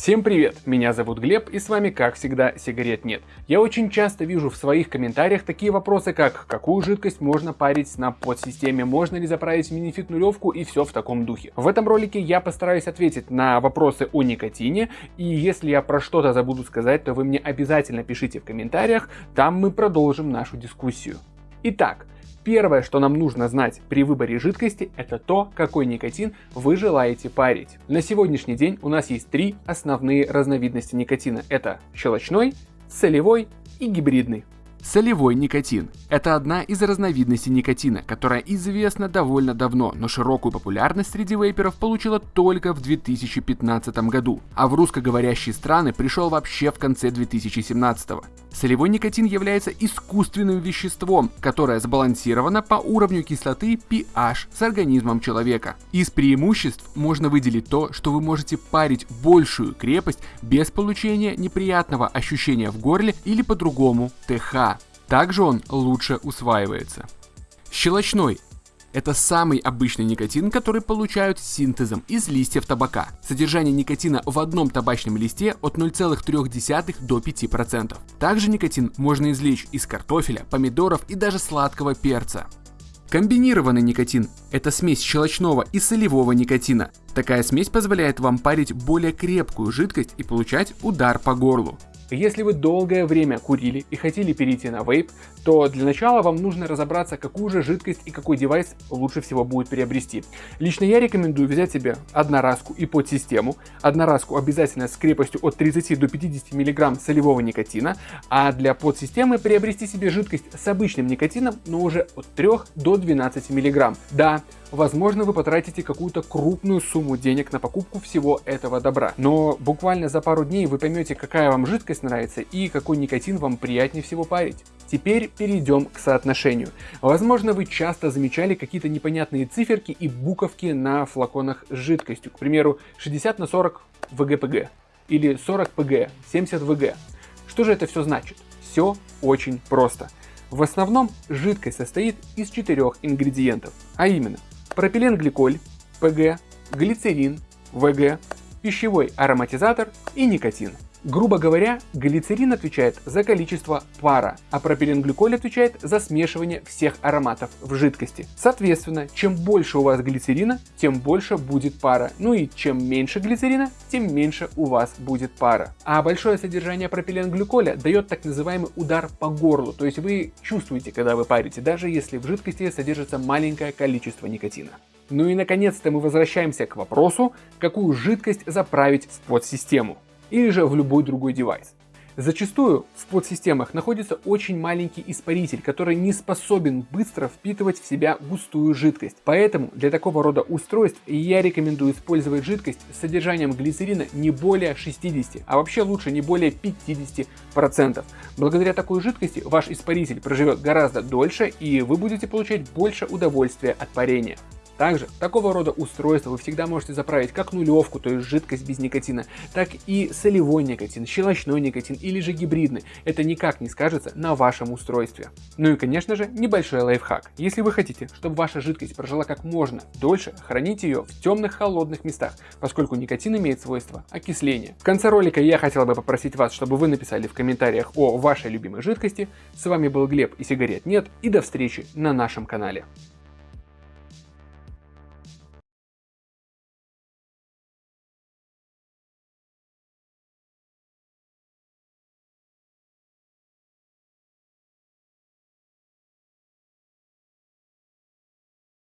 Всем привет, меня зовут Глеб и с вами как всегда сигарет нет. Я очень часто вижу в своих комментариях такие вопросы как какую жидкость можно парить на подсистеме, можно ли заправить минифит нулевку и все в таком духе. В этом ролике я постараюсь ответить на вопросы о никотине и если я про что-то забуду сказать, то вы мне обязательно пишите в комментариях, там мы продолжим нашу дискуссию. Итак, Первое, что нам нужно знать при выборе жидкости, это то, какой никотин вы желаете парить. На сегодняшний день у нас есть три основные разновидности никотина. Это щелочной, солевой и гибридный. Солевой никотин – это одна из разновидностей никотина, которая известна довольно давно, но широкую популярность среди вейперов получила только в 2015 году, а в русскоговорящие страны пришел вообще в конце 2017 -го. Солевой никотин является искусственным веществом, которое сбалансировано по уровню кислоты pH с организмом человека. Из преимуществ можно выделить то, что вы можете парить большую крепость без получения неприятного ощущения в горле или по-другому ТХ. Также он лучше усваивается. Щелочной это самый обычный никотин, который получают синтезом из листьев табака. Содержание никотина в одном табачном листе от 0,3 до 5%. Также никотин можно извлечь из картофеля, помидоров и даже сладкого перца. Комбинированный никотин – это смесь щелочного и солевого никотина. Такая смесь позволяет вам парить более крепкую жидкость и получать удар по горлу. Если вы долгое время курили и хотели перейти на вейп, то для начала вам нужно разобраться, какую же жидкость и какой девайс лучше всего будет приобрести. Лично я рекомендую взять себе одноразку и подсистему. Одноразку обязательно с крепостью от 30 до 50 мг солевого никотина, а для подсистемы приобрести себе жидкость с обычным никотином, но уже от 3 до 12 мг. Да, возможно вы потратите какую-то крупную сумму денег на покупку всего этого добра. Но буквально за пару дней вы поймете, какая вам жидкость нравится и какой никотин вам приятнее всего парить. Теперь перейдем к соотношению. Возможно, вы часто замечали какие-то непонятные циферки и буковки на флаконах с жидкостью. К примеру, 60 на 40 ВГПГ или 40 ПГ, 70 ВГ. Что же это все значит? Все очень просто. В основном жидкость состоит из четырех ингредиентов, а именно пропиленгликоль, ПГ, глицерин, ВГ, пищевой ароматизатор и никотин. Грубо говоря, глицерин отвечает за количество пара, а пропиленгликоль отвечает за смешивание всех ароматов в жидкости. Соответственно, чем больше у вас глицерина, тем больше будет пара. Ну и чем меньше глицерина, тем меньше у вас будет пара. А большое содержание пропиленгликоля дает так называемый удар по горлу, то есть вы чувствуете, когда вы парите, даже если в жидкости содержится маленькое количество никотина. Ну и наконец-то мы возвращаемся к вопросу, какую жидкость заправить в подсистему или же в любой другой девайс. Зачастую в подсистемах находится очень маленький испаритель, который не способен быстро впитывать в себя густую жидкость. Поэтому для такого рода устройств я рекомендую использовать жидкость с содержанием глицерина не более 60, а вообще лучше не более 50%. Благодаря такой жидкости ваш испаритель проживет гораздо дольше и вы будете получать больше удовольствия от парения. Также такого рода устройства вы всегда можете заправить как нулевку, то есть жидкость без никотина, так и солевой никотин, щелочной никотин или же гибридный. Это никак не скажется на вашем устройстве. Ну и конечно же небольшой лайфхак. Если вы хотите, чтобы ваша жидкость прожила как можно дольше, храните ее в темных холодных местах, поскольку никотин имеет свойство окисления. В конце ролика я хотел бы попросить вас, чтобы вы написали в комментариях о вашей любимой жидкости. С вами был Глеб и сигарет нет и до встречи на нашем канале.